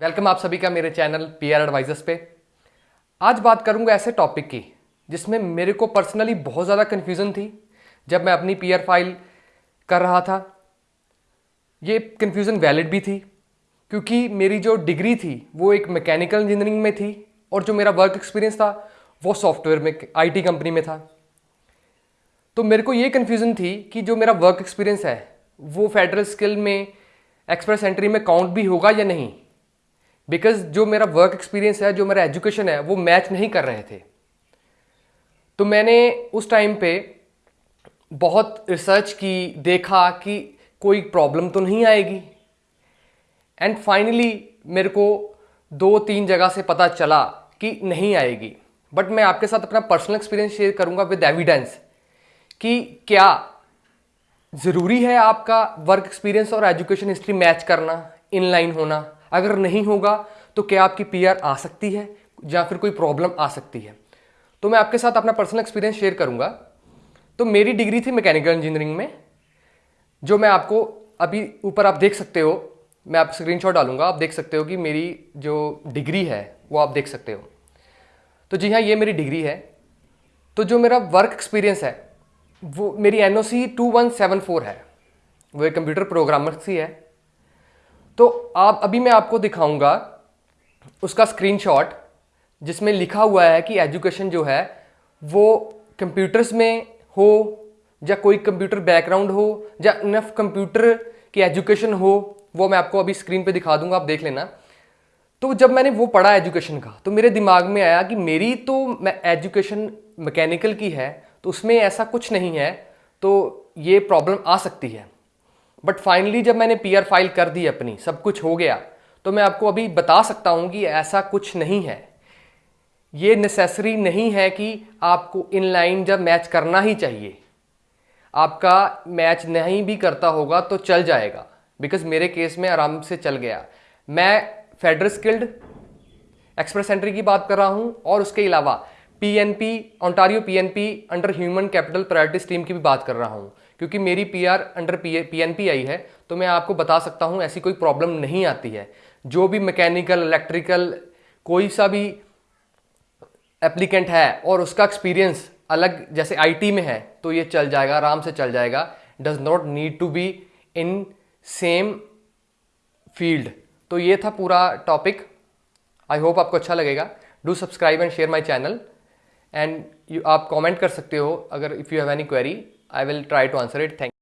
Welcome आप सभी का मेरे चैनल पी आर एडवाइजर्स पे। आज बात करूँगा ऐसे टॉपिक की, जिसमें मेरे को पर्सनली बहुत ज़्यादा कन्फ्यूज़न थी जब मैं अपनी पी आर फ़ाइल कर रहा था। ये कन्फ्यूज़न वैलिड भी थी, क्योंकि मेरी जो डिग्री थी, वो एक मैकेनिकल इंजीनियरिंग में थी और जो मेरा वर्क एक्सपीरियंस था, वो सॉफ्टवेयर में आईटी कंपनी में था। तो मेरे को ये कन्फ्यूज़न थी कि जो मेरा वर्क एक्सपीरियंस है, वो फेडरल स्किल में एक्सप्रेस एंट्री में काउंट भी होगा या नहीं? बिकॉज़ जो मेरा वर्क एक्सपीरियंस है, जो मेरा एजुकेशन है, वो मैच नहीं कर रहे थे। तो मैंने उस टाइम पे बहुत रिसर्च की, देखा कि कोई प्रॉब्लम तो नहीं आएगी। एंड फाइनली मेरे को दो तीन जगह से पता चला कि नहीं आएगी। बट मैं आपके साथ अपना पर्सनल एक्सपीरियंस शेयर करूँगा विद एविडेंस कि क्या ज़रूरी है आपका वर्क एक्सपीरियंस और एजुकेशन हिस्ट्री मैच करना इनलाइन होना। अगर नहीं होगा तो क्या आपकी पीआर आ सकती है? या फिर कोई प्रॉब्लम आ सकती है? तो मैं आपके साथ अपना पर्सनल एक्सपीरियंस शेयर करूँगा। तो मेरी डिग्री थी मैकेनिकल इंजीनियरिंग में, जो मैं आपको अभी ऊपर आप देख सकते हो। मैं आप स्क्रीनशॉट डालूँगा, आप देख सकते हो कि मेरी जो डिग्री है, वो आप देख सकते हो। तो जी हाँ ये मेरी डिग्री है। तो जो मेरा वर्क एक्सपीरियंस है, वो मेरी N O C two one seven four है। वो एक कंप्यूटर प्रोग्रामर सी है। तो आप, अभी मैं आपको दिखाऊँगा उसका स्क्रीनशॉट जिसमें लिखा हुआ है कि एजुकेशन जो है वो कंप्यूटर्स में हो या कोई कंप्यूटर बैकग्राउंड हो या इनफ कंप्यूटर की एजुकेशन हो, वो मैं आपको अभी स्क्रीन पे दिखा दूँगा, आप देख लेना। तो जब मैंने वो पढ़ा एजुकेशन का तो मेरे दिमाग में आया कि मेरी तो मैं एजुकेशन मैकेनिकल की है तो उसमें ऐसा कुछ नहीं है तो ये प्रॉब्लम आ सकती है। बट फाइनली जब मैंने पीआर फ़ाइल कर दी अपनी, सब कुछ हो गया तो मैं आपको अभी बता सकता हूँ कि ऐसा कुछ नहीं है। ये नेसेसरी नहीं है कि आपको इनलाइन जब मैच करना ही चाहिए। आपका मैच नहीं भी करता होगा तो चल जाएगा बिकॉज़ मेरे केस में आराम से चल गया। मैं फेडरल स्किल्ड एक्सप्रेस एंट्री की बात कर रहा हूँ, और उसके अलावा PNP Ontario PNP under human capital priority scheme की भी बात कर रहा हूँ। क्योंकि मेरी पीआर अंडर पी पीएनपी आई है तो मैं आपको बता सकता हूँ, ऐसी कोई प्रॉब्लम नहीं आती है। जो भी मैकेनिकल इलेक्ट्रिकल कोई सा भी एप्लीकेंट है और उसका एक्सपीरियंस अलग, जैसे आईटी में है तो ये चल जाएगा, आराम से चल जाएगा। Does not need to be in same field तो ये था पूरा टॉपिक आई होप आपको अच्छा लगेगा। Do subscribe and share my channel and आप कमेंट कर सकते हो, अगर if you have any query I will try to answer it. Thank